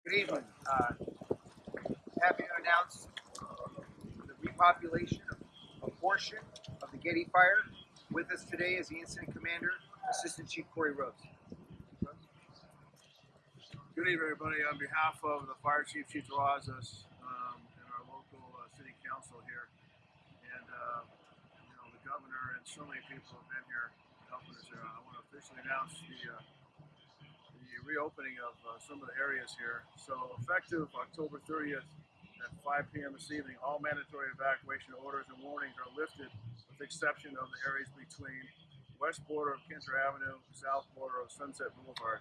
Good evening. Uh, happy to announce the repopulation of a portion of the Getty Fire. With us today is the incident commander, Assistant Chief Corey Rose. Good evening, everybody. On behalf of the Fire Chief, Chief Terrazas, um, and our local uh, city council here, and uh, you know the governor and so many people have been here helping us here. I want to officially announce the uh, the reopening of uh, some of the areas here. So effective October 30th at 5 p.m. this evening, all mandatory evacuation orders and warnings are lifted, with the exception of the areas between west border of Kenter Avenue, south border of Sunset Boulevard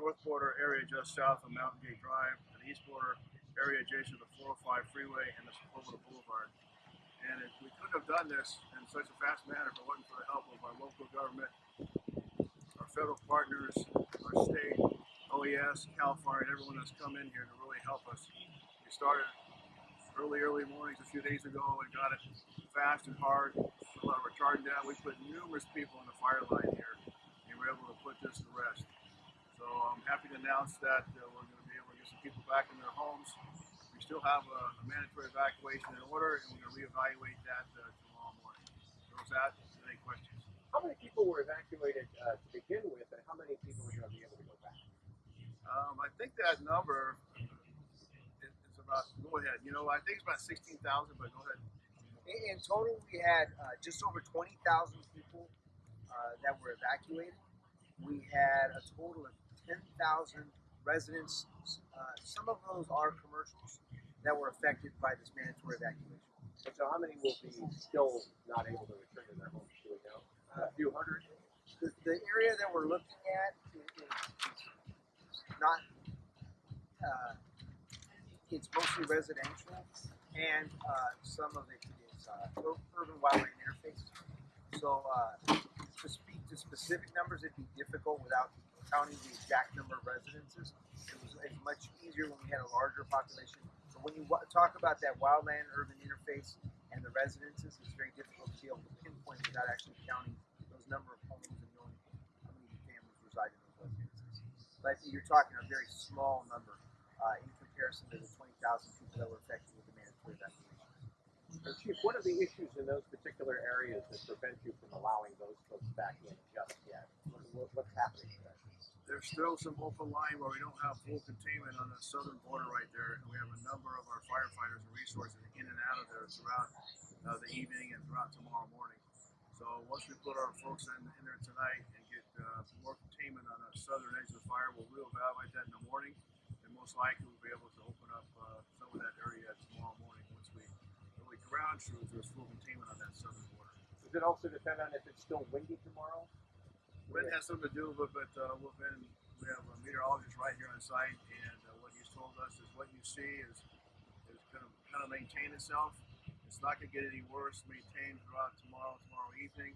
north border area just south of Mountain Gate Drive, and the east border area adjacent to the 405 freeway and the Sepulveda Boulevard. And if we couldn't have done this in such a fast manner if it wasn't for the help of our local government, our federal partners, our state, Cal Fire, and everyone that's come in here to really help us. We started early, early mornings a few days ago and got it fast and hard. A lot of retardant down. We put numerous people in the fire line here, and we we're able to put this to rest. So I'm happy to announce that uh, we're going to be able to get some people back in their homes. We still have a, a mandatory evacuation in order, and we're going to reevaluate that uh, tomorrow morning. So is that any questions? How many people were evacuated uh, to begin with, and how many people are going to be able to? Um, I think that number is, is about. Go ahead. You know, I think it's about sixteen thousand, but go ahead. In, in total, we had uh, just over 20,000 people uh, that were evacuated. We had a total of 10,000 residents. Uh, some of those are commercials that were affected by this mandatory evacuation. And so, how many will be still not able to return to their homes? Do we know? a few hundred. The, the area that we're looking at is, is not. Uh, it's mostly residential, and uh, some of it is uh, urban wildland interface. So uh, to speak to specific numbers, it'd be difficult without counting the exact number of residences. It was it's much easier when we had a larger population. So when you talk about that wildland urban interface and the residences, it's very difficult to be able to pinpoint without actually counting those number of homes and knowing how many families reside in residences. But you're talking a very small number uh, in comparison to the 20,000 people that were affected with the mandatory evacuation. And Chief, what are the issues in those particular areas that prevent you from allowing those folks back in just yet? What, what, what's happening there? There's still some open line where we don't have full containment on the southern border right there, and we have a number of our firefighters and resources in and out of there throughout uh, the evening and throughout tomorrow morning. So once we put our folks in, in there tonight and get uh, more containment on the southern edge of the fire, we'll reevaluate that in the morning, and most likely we'll be able to open up uh, some of that area tomorrow morning once we really ground truth there's full containment on that southern border. Does it also depend on if it's still windy tomorrow? Wind has something to do with it, but uh, we've been, we have a meteorologist right here on site, and uh, what he's told us is what you see is is going to kind of maintain itself. It's not going to get any worse, maintained throughout tomorrow, tomorrow evening.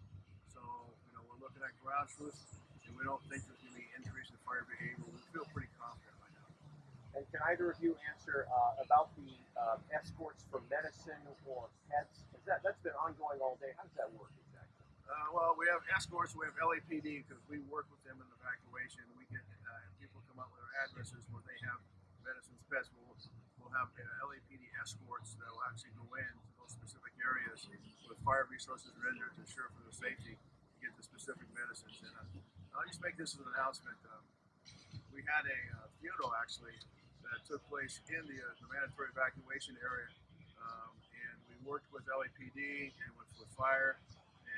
So, you know, we're looking at ground truth, and we don't think there's going to be increase in fire behavior. We feel pretty confident right now. And can either of you answer uh, about the uh, escorts for medicine or pets? Is that that's been ongoing all day? How does that work exactly? Uh, well, we have escorts, we have LAPD because we work with them in evacuation. We get uh, people come up with their addresses where they have medicines, pets. We'll, we'll have LAPD escorts that will actually go in to those specific areas with fire resources rendered to ensure for their safety to get the specific medicines. And uh, I'll just make this as an announcement. Um, we had a uh, funeral actually that took place in the, uh, the mandatory evacuation area, um, and we worked with LAPD and with, with fire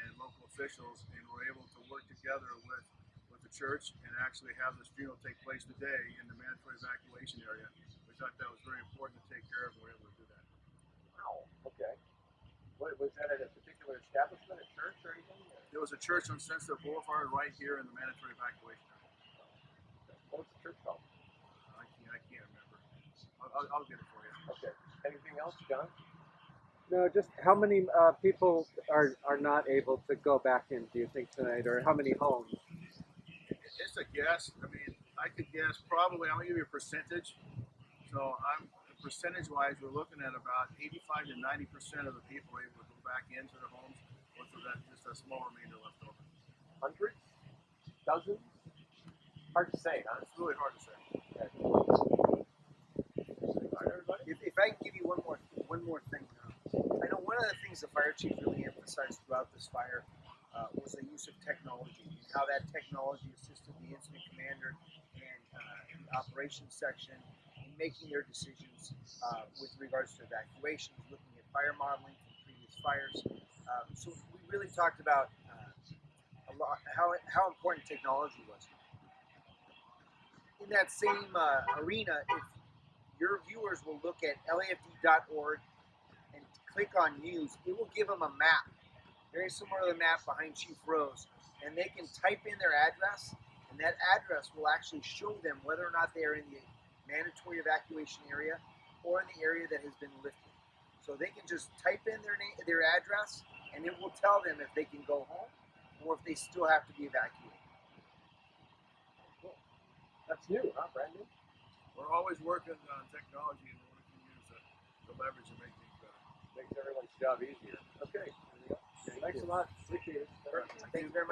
and local officials, and were able to work together with church and actually have this funeral take place today in the mandatory evacuation area. We thought that was very important to take care of, and we were able to do that. Wow. Okay. What, was that at a particular establishment, a church, or anything? or- There was a church on Sunset Boulevard right here in the mandatory evacuation area. What was the church called? I can't, I can't remember. I'll, I'll, I'll get it for you. Okay. Anything else, John? No, just how many uh, people are, are not able to go back in, do you think, tonight? Or how many homes? It's a guess. I mean, I could guess probably. I'm gonna give you a percentage. So I'm percentage wise, we're looking at about 85 to 90 percent of the people able to go back into their homes, with that just a small remainder left over. Hundreds? Dozens? Hard to say, huh? It's really hard to say. Okay. if I can give you one more one more thing, uh, I know one of the things the fire chief really emphasized throughout this fire uh, was the use of technology and how that technology assisted the incident commander and uh, the operations section in making their decisions uh, with regards to evacuations, looking at fire modeling from previous fires. Um, so we really talked about uh, a lot how how important technology was. In that same uh, arena, if your viewers will look at lafd.org and click on news, it will give them a map, very similar to the map behind Chief Rose, and they can type in their address, and that address will actually show them whether or not they are in the mandatory evacuation area or in the area that has been lifted. So they can just type in their name, their address, and it will tell them if they can go home or if they still have to be evacuated. That's new, huh? Brandon? We're always working on technology and what we can use to, to leverage and make things better. Makes everyone's job easier. Okay. Thanks a lot. Appreciate it. Thank you very much.